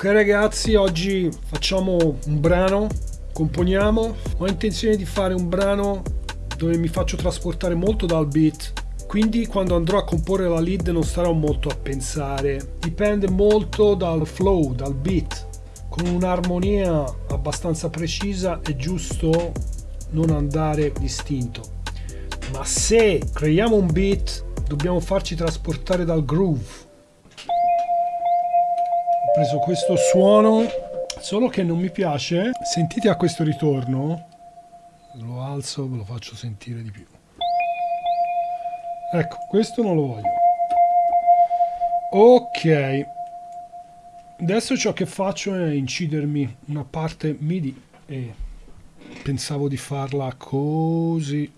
Ok ragazzi, oggi facciamo un brano, componiamo. Ho intenzione di fare un brano dove mi faccio trasportare molto dal beat. Quindi quando andrò a comporre la lead non starò molto a pensare. Dipende molto dal flow, dal beat. Con un'armonia abbastanza precisa è giusto non andare distinto. Ma se creiamo un beat dobbiamo farci trasportare dal groove preso questo suono solo che non mi piace. Sentite a questo ritorno. Lo alzo ve lo faccio sentire di più. Ecco questo non lo voglio. Ok. Adesso ciò che faccio è incidermi una parte midi e pensavo di farla così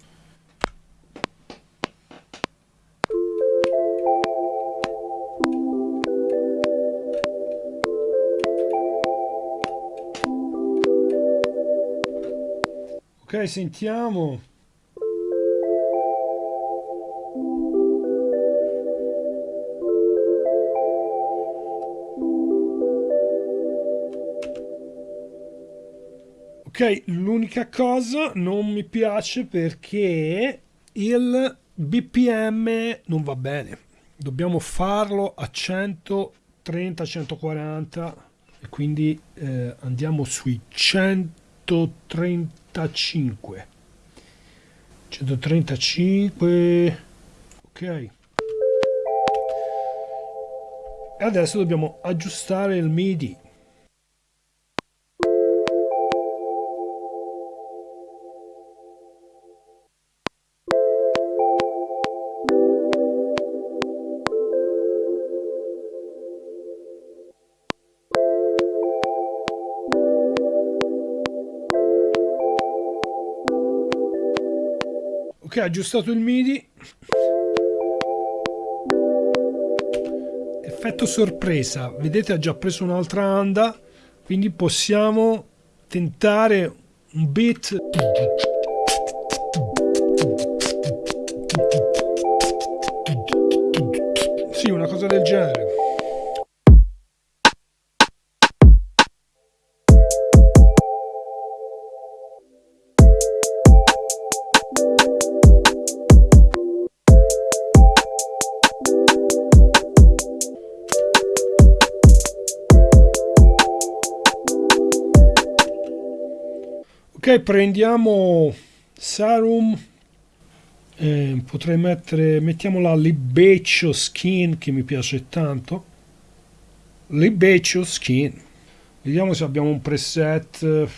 Ok, sentiamo. Ok, l'unica cosa non mi piace perché il BPM non va bene. Dobbiamo farlo a 130-140 e quindi eh, andiamo sui 130 135 135 ok. E adesso dobbiamo aggiustare il midi ok aggiustato il midi. Effetto sorpresa. Vedete ha già preso un'altra anda. Quindi possiamo tentare un beat prendiamo Sarum eh, potrei mettere mettiamo la Libeccio Skin che mi piace tanto. Libeccio Skin. Vediamo se abbiamo un preset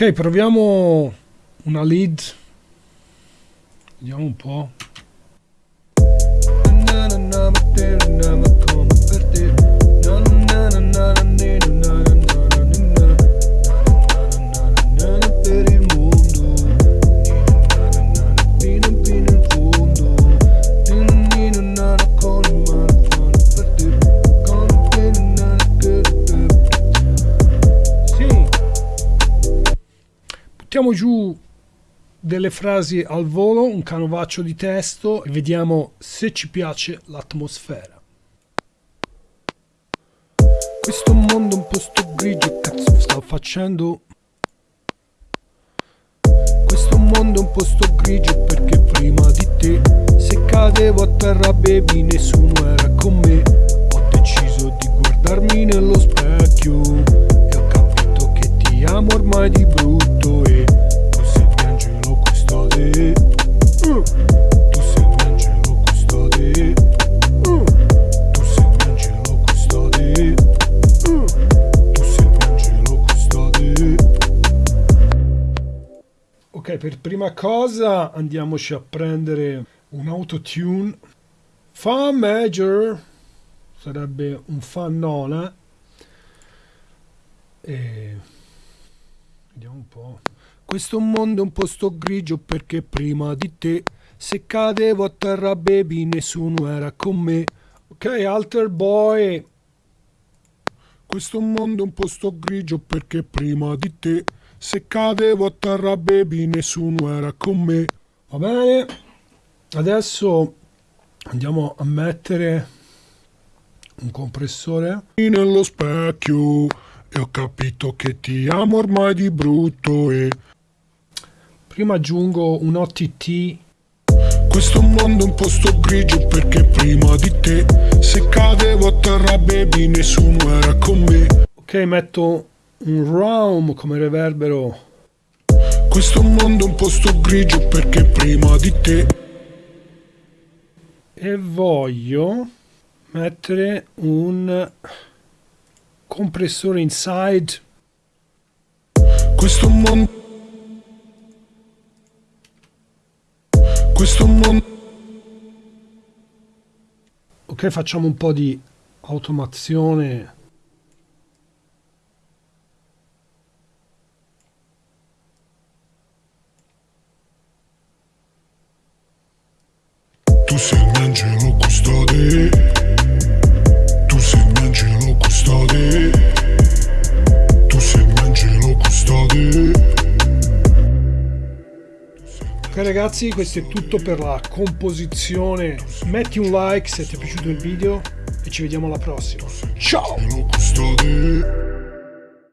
Ok, proviamo una lead. Vediamo un po'. Buttiamo giù delle frasi al volo, un canovaccio di testo e vediamo se ci piace l'atmosfera. Questo mondo è un posto grigio, cazzo sto facendo? Questo mondo è un posto grigio perché prima di te Se cadevo a terra baby nessuno era con me Ho deciso di guardarmi nello specchio E ho capito che ti amo ormai di brutto per prima cosa andiamoci a prendere un autotune. Fa major sarebbe un fa nona. E vediamo un po'. Questo mondo è un posto grigio perché prima di te se cadevo a terra baby nessuno era con me. Ok, alter boy. Questo mondo è un posto grigio perché prima di te se cadevo a terra baby nessuno era con me. Va bene? Adesso andiamo a mettere un compressore nello specchio e ho capito che ti amo ormai di brutto e prima aggiungo un OTT questo mondo è un posto grigio perché prima di te se cadevo a terra baby nessuno era con me ok metto un roam come reverbero. Questo mondo è un posto grigio perché prima di te. E voglio mettere un compressore inside. Questo mondo... Questo mondo... Ok, facciamo un po' di automazione sei il mio angelo custode. Tu sei il mio angelo custode. Tu sei il mio angelo custode. Ok ragazzi questo è tutto per la composizione. Metti un like se ti è piaciuto il video E ci vediamo alla prossima. Ciao